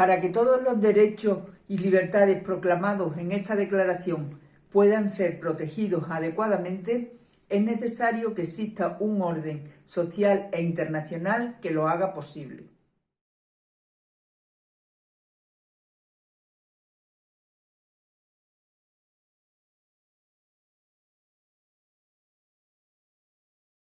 Para que todos los derechos y libertades proclamados en esta declaración puedan ser protegidos adecuadamente, es necesario que exista un orden social e internacional que lo haga posible.